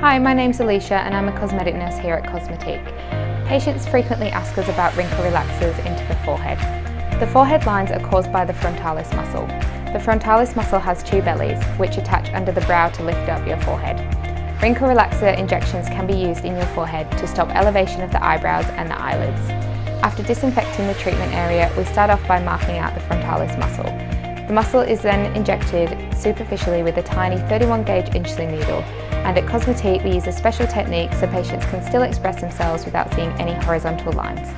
Hi, my name's Alicia and I'm a cosmetic nurse here at Cosmetique. Patients frequently ask us about wrinkle relaxers into the forehead. The forehead lines are caused by the frontalis muscle. The frontalis muscle has two bellies, which attach under the brow to lift up your forehead. Wrinkle relaxer injections can be used in your forehead to stop elevation of the eyebrows and the eyelids. After disinfecting the treatment area, we start off by marking out the frontalis muscle. The muscle is then injected superficially with a tiny 31 gauge insulin needle and at Cosmetique we use a special technique so patients can still express themselves without seeing any horizontal lines.